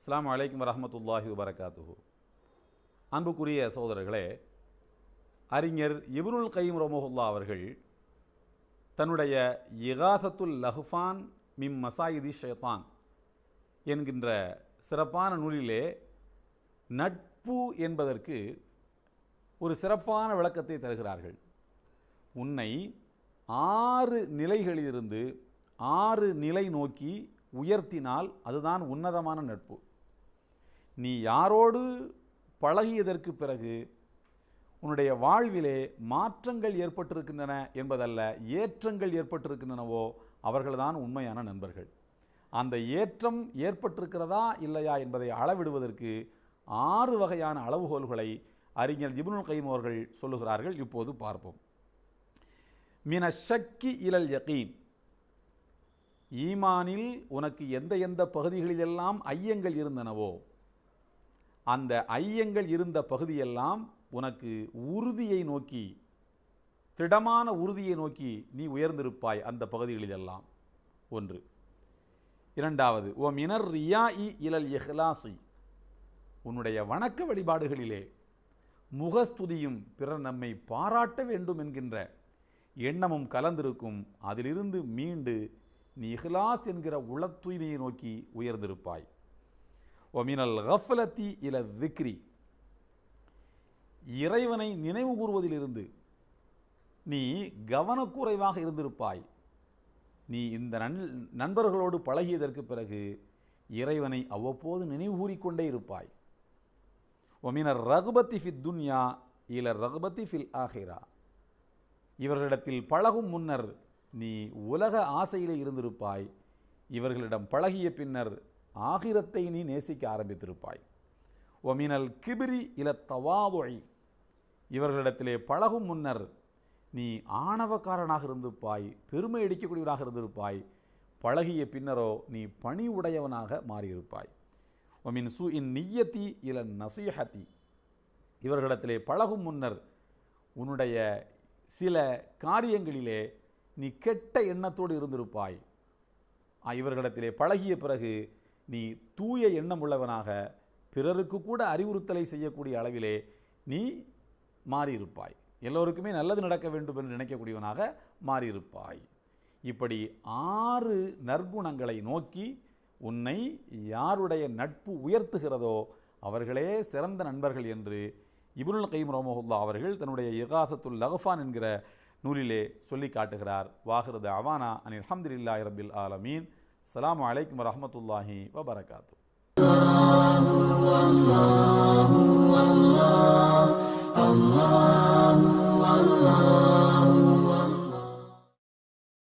அஸ்லாம் அலைக்கும் வரமத்துல்லாஹி வபரகாத்துஹு. அன்புக்குரிய சகோதரர்களே அறிஞர் இப்னுல் கைம் ரமோஹுல்லா அவர்கள் தன்னுடைய இகாசத்துல் லஹ்ஃபான் மிம் மசாயிதி ஷேத்தான் என்கின்ற சிறப்பான நூலிலே நட்பு என்பதற்கு ஒரு சிறப்பான விளக்கத்தை தருகிறார்கள். உன்னை ஆறு நிலைகளிலிருந்து ஆறு நிலை நோக்கி உயர்த்தினால் அதுதான் உன்னதமான நட்பு. நீ யாரோடு பழகியதற்கு பிறகு உன்னுடைய வாழ்விலே மாற்றங்கள் ஏற்பட்டிருக்கின்றன என்பதல்ல ஏற்றங்கள் ஏற்பட்டிருக்கின்றனவோ அவர்கள்தான் உண்மையான நண்பர்கள். அந்த ஏற்றம் ஏற்பட்டிருக்கிறதா இல்லையா என்பதை அளவிடுவதற்கு ஆறு வகையான அளவுகோல்களை அறிஞர் இபுனுல் கைம் அவர்கள் சொல்லுகிறார்கள். இப்போது பார்ப்போம். மின சக்கி இலல் யகீன். ஈமானில் உனக்கு எந்த எந்த பகுதிகளிலெல்லாம் ஐயங்கள் இருந்தனவோ அந்த ஐயங்கள் இருந்த பகுதியெல்லாம் உனக்கு உறுதியை நோக்கி திடமான உறுதியை நோக்கி நீ உயர்ந்திருப்பாய் அந்த பகுதிகளிலெல்லாம். ஒன்று. இரண்டாவது ஓ மினர் ரியா இ இலல் இஹ்லாசி. உன்னுடைய வணக்க வழிபாடுகளிலே முகஸ்துதியும் பிறர் நம்மை பாராட்ட வேண்டும் என்கின்ற எண்ணமும் கலந்திருக்கும். அதிலிருந்து மீண்டு நீ இஹ்லாஸ் என்கிற உள தூய்மையை நோக்கி உயர்ந்திருப்பாய். ஒமினல் கஃப்லத்தி இல திக்ரி இறைவனை நினைவு கூறுவதிலிருந்து நீ கவனக்குறைவாக இருந்திருப்பாய். நீ இந்த நன் நண்பர்களோடு பழகியதற்கு பிறகு இறைவனை அவ்வப்போது நினைவு கூறிக்கொண்டே இருப்பாய். ஒமினர் ரகுபத்தி ஃபித் துன்யா இல ரகுபத்தி ஃபில் ஆஹிரா இவர்களிடத்தில் பழகும் முன்னர் நீ உலக ஆசையிலே இருந்திருப்பாய். இவர்களிடம் பழகிய பின்னர் ஆகிரத்தை நீ நேசிக்க ஆரம்பித்திருப்பாய். ஒமினல் கிபிரி இல தவாதொழி இவர்களிடத்திலே பழகும் முன்னர் நீ ஆணவக்காரனாக இருந்திருப்பாய் பெருமை அடிக்கக்கூடியவனாக இருந்திருப்பாய் பழகிய பின்னரோ நீ பணி உடையவனாக மாறியிருப்பாய். ஒமின் சு இன் நியத்தி இல நசீஹத்தி. இவர்களிடத்திலே பழகும் முன்னர் உன்னுடைய சில காரியங்களிலே நீ கெட்ட எண்ணத்தோடு இருந்திருப்பாய். இவர்களிடத்திலே பழகிய பிறகு நீ தூய எண்ணம் உள்ளவனாக பிறருக்கு கூட அறிவுறுத்தலை செய்யக்கூடிய அளவிலே நீ மாறியிருப்பாய். எல்லோருக்குமே நல்லது நடக்க வேண்டும் என்று நினைக்கக்கூடியவனாக மாறியிருப்பாய். இப்படி ஆறு நற்குணங்களை நோக்கி உன்னை யாருடைய நட்பு உயர்த்துகிறதோ அவர்களே சிறந்த நண்பர்கள் என்று இப்னுல் கைம் ரமஹுல்லா அவர்கள் தன்னுடைய இகாசத்துல் லகஃபான் என்கிற நூலிலே சொல்லி காட்டுகிறார். வாஹிரது அவானா அனில் அல்ஹம்துலில்லாஹி ரபில் ஆலமீன். السلام عليكم ورحمة الله وبركاته. الله الله الله